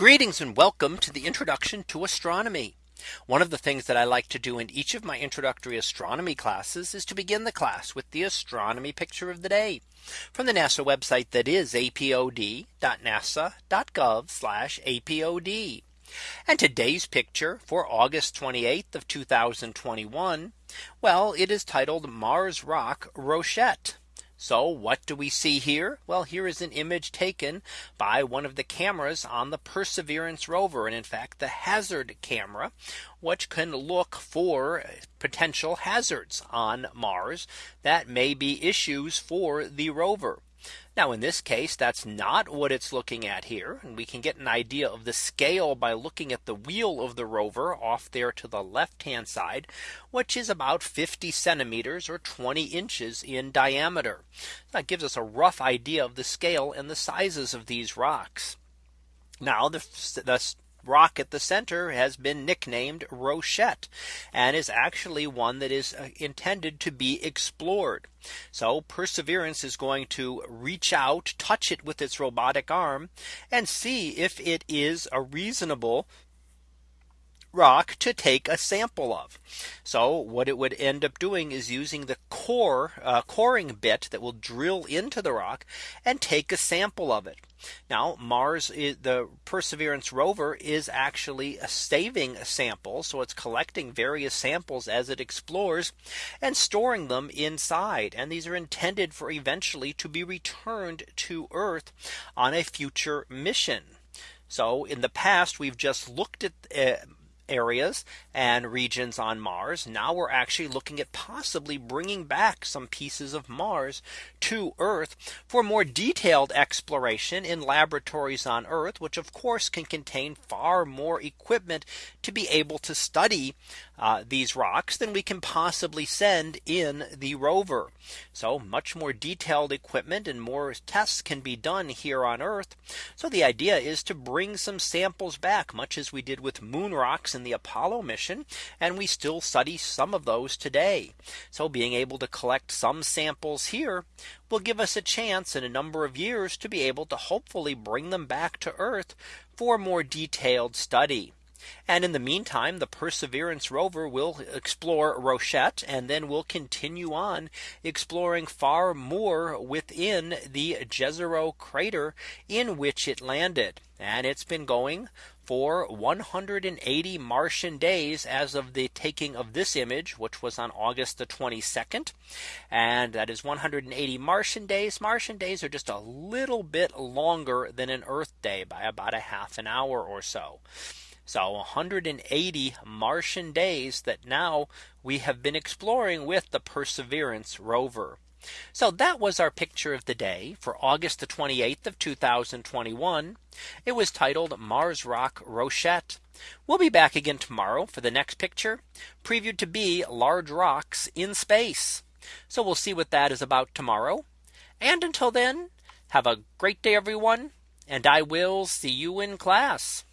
Greetings and welcome to the introduction to astronomy. One of the things that I like to do in each of my introductory astronomy classes is to begin the class with the astronomy picture of the day from the NASA website that is apod.nasa.gov apod. And today's picture for August 28th of 2021. Well, it is titled Mars Rock Rochette. So what do we see here? Well, here is an image taken by one of the cameras on the Perseverance rover. And in fact, the hazard camera, which can look for potential hazards on Mars that may be issues for the rover. Now in this case, that's not what it's looking at here. And we can get an idea of the scale by looking at the wheel of the rover off there to the left hand side, which is about 50 centimeters or 20 inches in diameter. That gives us a rough idea of the scale and the sizes of these rocks. Now the, the rock at the center has been nicknamed Rochette and is actually one that is uh, intended to be explored. So Perseverance is going to reach out, touch it with its robotic arm and see if it is a reasonable rock to take a sample of. So what it would end up doing is using the core uh, coring bit that will drill into the rock and take a sample of it. Now Mars is, the Perseverance rover is actually saving a sample. So it's collecting various samples as it explores and storing them inside. And these are intended for eventually to be returned to Earth on a future mission. So in the past, we've just looked at uh, areas and regions on Mars. Now we're actually looking at possibly bringing back some pieces of Mars to Earth for more detailed exploration in laboratories on Earth, which of course can contain far more equipment to be able to study uh, these rocks than we can possibly send in the rover. So much more detailed equipment and more tests can be done here on Earth. So the idea is to bring some samples back much as we did with moon rocks in the Apollo mission. And we still study some of those today. So being able to collect some samples here will give us a chance in a number of years to be able to hopefully bring them back to Earth for more detailed study. And in the meantime, the Perseverance rover will explore Rochette and then we'll continue on exploring far more within the Jezero crater in which it landed. And it's been going for 180 Martian days as of the taking of this image, which was on August the 22nd. And that is 180 Martian days. Martian days are just a little bit longer than an Earth day by about a half an hour or so. So 180 Martian days that now we have been exploring with the Perseverance rover. So that was our picture of the day for August the 28th of 2021. It was titled Mars Rock Rochette. We'll be back again tomorrow for the next picture previewed to be large rocks in space. So we'll see what that is about tomorrow. And until then, have a great day, everyone. And I will see you in class.